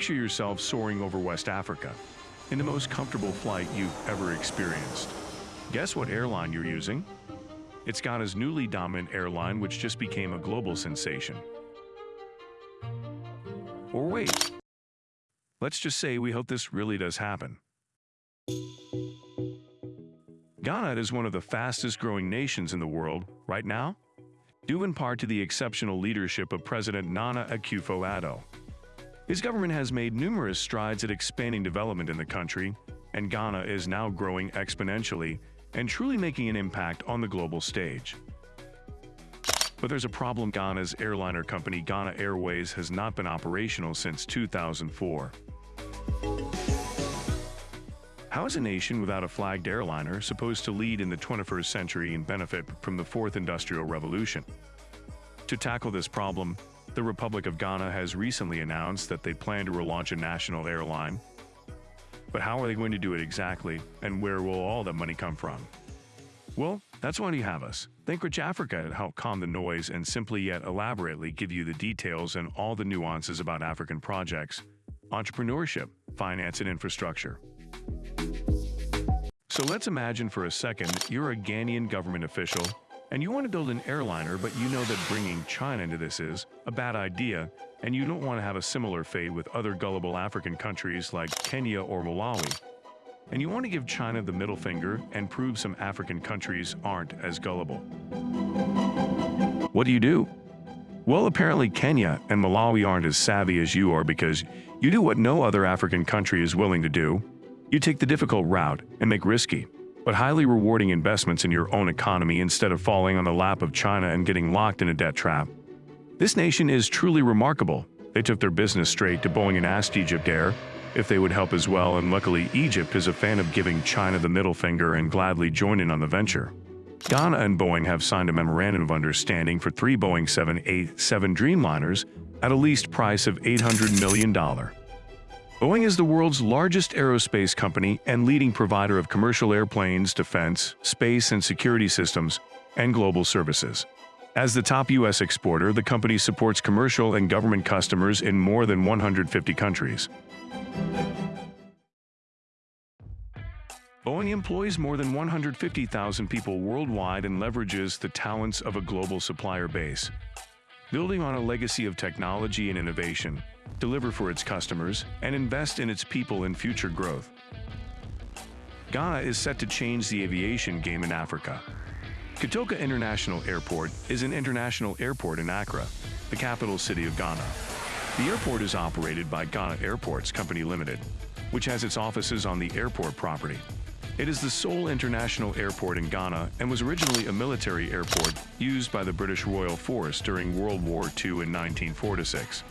Picture yourself soaring over West Africa in the most comfortable flight you've ever experienced. Guess what airline you're using? It's Ghana's newly dominant airline, which just became a global sensation. Or wait, let's just say we hope this really does happen. Ghana is one of the fastest growing nations in the world right now, due in part to the exceptional leadership of President Nana Akufo-Addo. His government has made numerous strides at expanding development in the country, and Ghana is now growing exponentially and truly making an impact on the global stage. But there's a problem Ghana's airliner company Ghana Airways has not been operational since 2004. How is a nation without a flagged airliner supposed to lead in the 21st century and benefit from the fourth industrial revolution? To tackle this problem, the Republic of Ghana has recently announced that they plan to relaunch a national airline but how are they going to do it exactly, and where will all that money come from? Well, that's why you have us. Think Rich Africa to help calm the noise and simply yet elaborately give you the details and all the nuances about African projects, entrepreneurship, finance, and infrastructure. So let's imagine for a second you're a Ghanaian government official and you want to build an airliner, but you know that bringing China into this is a bad idea, and you don't want to have a similar fate with other gullible African countries like Kenya or Malawi. And you want to give China the middle finger and prove some African countries aren't as gullible. What do you do? Well, apparently Kenya and Malawi aren't as savvy as you are because you do what no other African country is willing to do. You take the difficult route and make risky, but highly rewarding investments in your own economy instead of falling on the lap of China and getting locked in a debt trap. This nation is truly remarkable. They took their business straight to Boeing and asked Egypt Air if they would help as well, and luckily Egypt is a fan of giving China the middle finger and gladly joined in on the venture. Ghana and Boeing have signed a memorandum of understanding for three Boeing 787 Dreamliners at a leased price of $800 million. Boeing is the world's largest aerospace company and leading provider of commercial airplanes, defense, space and security systems, and global services. As the top U.S. exporter, the company supports commercial and government customers in more than 150 countries. Boeing employs more than 150,000 people worldwide and leverages the talents of a global supplier base. Building on a legacy of technology and innovation, deliver for its customers, and invest in its people and future growth. Ghana is set to change the aviation game in Africa. Kotoka International Airport is an international airport in Accra, the capital city of Ghana. The airport is operated by Ghana Airports Company Limited, which has its offices on the airport property. It is the sole international airport in Ghana and was originally a military airport used by the British Royal Force during World War II in 1946.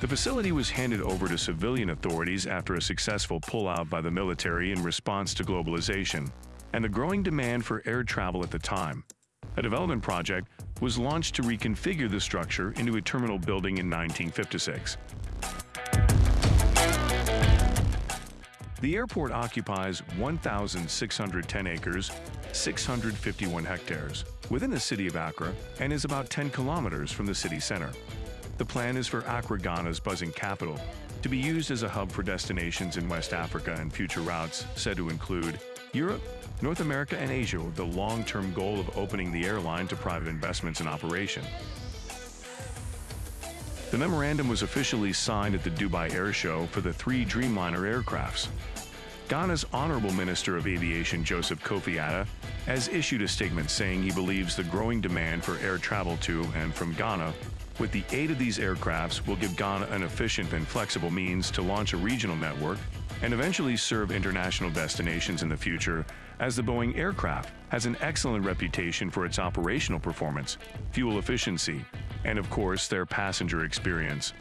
The facility was handed over to civilian authorities after a successful pullout by the military in response to globalization and the growing demand for air travel at the time. A development project was launched to reconfigure the structure into a terminal building in 1956. The airport occupies 1,610 acres, 651 hectares, within the city of Accra and is about 10 kilometers from the city center. The plan is for Accra Ghana's buzzing capital to be used as a hub for destinations in West Africa and future routes said to include Europe, North America, and Asia with the long-term goal of opening the airline to private investments and operation. The memorandum was officially signed at the Dubai Air Show for the three Dreamliner aircrafts. Ghana's Honorable Minister of Aviation Joseph Kofi Adda has issued a statement saying he believes the growing demand for air travel to and from Ghana with the aid of these aircrafts will give Ghana an efficient and flexible means to launch a regional network and eventually serve international destinations in the future as the Boeing aircraft has an excellent reputation for its operational performance, fuel efficiency, and of course their passenger experience.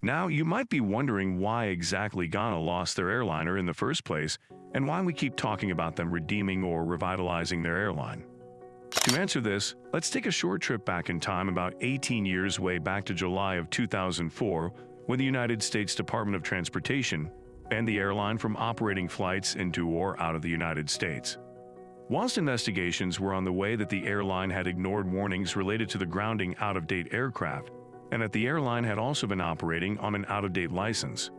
Now, you might be wondering why exactly Ghana lost their airliner in the first place and why we keep talking about them redeeming or revitalizing their airline. To answer this, let's take a short trip back in time about 18 years way back to July of 2004 when the United States Department of Transportation banned the airline from operating flights into or out of the United States. Whilst investigations were on the way that the airline had ignored warnings related to the grounding out-of-date aircraft, and that the airline had also been operating on an out-of-date license.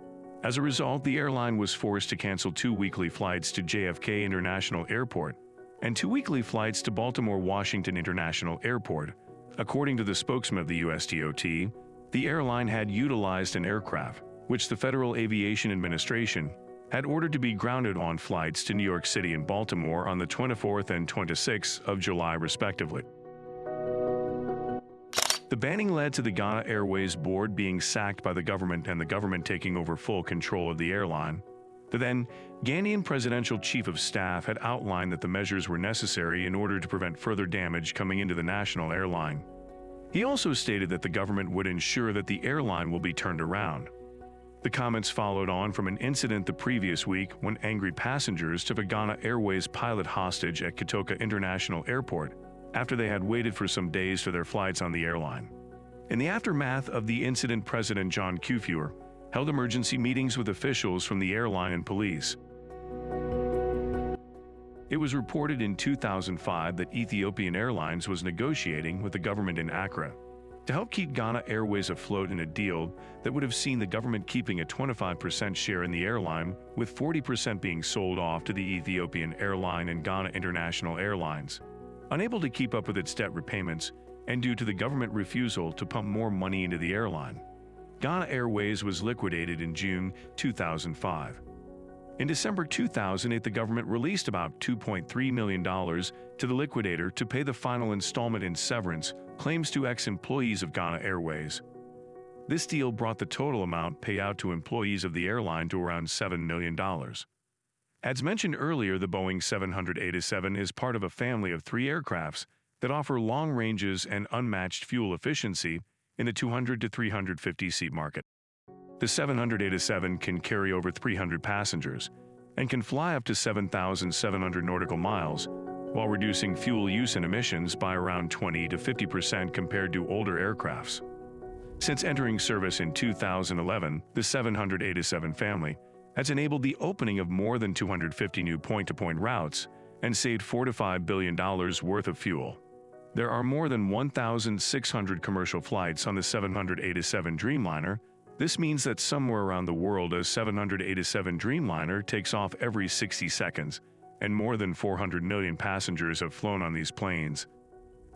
As a result, the airline was forced to cancel two weekly flights to JFK International Airport and two weekly flights to Baltimore Washington International Airport. According to the spokesman of the USDOT, the airline had utilized an aircraft, which the Federal Aviation Administration had ordered to be grounded on flights to New York City and Baltimore on the 24th and 26th of July respectively. The banning led to the Ghana Airways board being sacked by the government and the government taking over full control of the airline. The then Ghanaian presidential chief of staff had outlined that the measures were necessary in order to prevent further damage coming into the national airline. He also stated that the government would ensure that the airline will be turned around. The comments followed on from an incident the previous week when angry passengers took a Ghana Airways pilot hostage at Kotoka International Airport after they had waited for some days for their flights on the airline. In the aftermath of the incident, President John Kufuor held emergency meetings with officials from the airline and police. It was reported in 2005 that Ethiopian Airlines was negotiating with the government in Accra to help keep Ghana Airways afloat in a deal that would have seen the government keeping a 25% share in the airline, with 40% being sold off to the Ethiopian Airline and Ghana International Airlines. Unable to keep up with its debt repayments, and due to the government refusal to pump more money into the airline, Ghana Airways was liquidated in June 2005. In December 2008, the government released about $2.3 million to the liquidator to pay the final installment in severance claims to ex-employees of Ghana Airways. This deal brought the total amount paid out to employees of the airline to around $7 million. As mentioned earlier, the Boeing 787 is part of a family of three aircrafts that offer long ranges and unmatched fuel efficiency in the 200 to 350 seat market. The 787 can carry over 300 passengers and can fly up to 7,700 nautical miles while reducing fuel use and emissions by around 20 to 50 percent compared to older aircrafts. Since entering service in 2011, the 787 family has enabled the opening of more than 250 new point-to-point -point routes and saved 4 to $5 billion worth of fuel. There are more than 1,600 commercial flights on the 787 Dreamliner this means that somewhere around the world a 787 Dreamliner takes off every 60 seconds, and more than 400 million passengers have flown on these planes.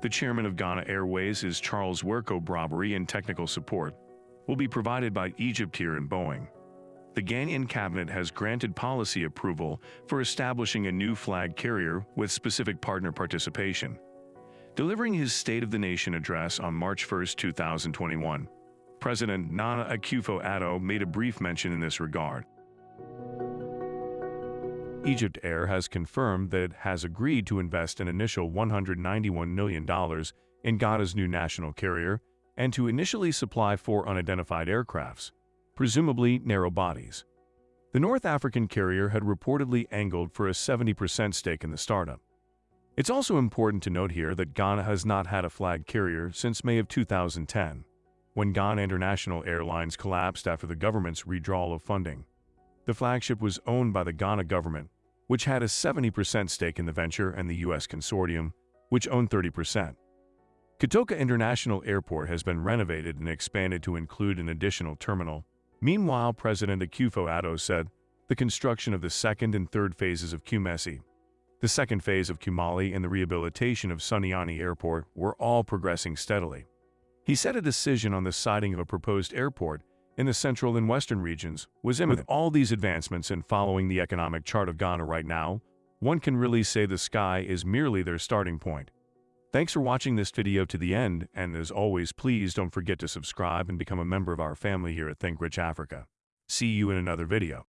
The chairman of Ghana Airways is Charles Wereko Brobby and technical support will be provided by Egyptair and Boeing. The Ghanaian cabinet has granted policy approval for establishing a new flag carrier with specific partner participation. Delivering his State of the Nation address on March 1, 2021, President Nana Akufo-Addo made a brief mention in this regard. Egyptair has confirmed that it has agreed to invest an initial $191 million in Ghana's new national carrier and to initially supply four unidentified aircrafts, presumably narrow bodies. The North African carrier had reportedly angled for a 70% stake in the startup. It's also important to note here that Ghana has not had a flag carrier since May of 2010 when Ghana International Airlines collapsed after the government's withdrawal of funding. The flagship was owned by the Ghana government, which had a 70% stake in the venture and the U.S. consortium, which owned 30%. Kotoka International Airport has been renovated and expanded to include an additional terminal. Meanwhile, President Akufo-Addo said the construction of the second and third phases of Kumasi, the second phase of Kumali and the rehabilitation of Sunyani Airport were all progressing steadily. He said a decision on the siting of a proposed airport in the central and western regions was imminent. With all these advancements and following the economic chart of Ghana right now, one can really say the sky is merely their starting point. Thanks for watching this video to the end, and as always, please don't forget to subscribe and become a member of our family here at Think Rich Africa. See you in another video.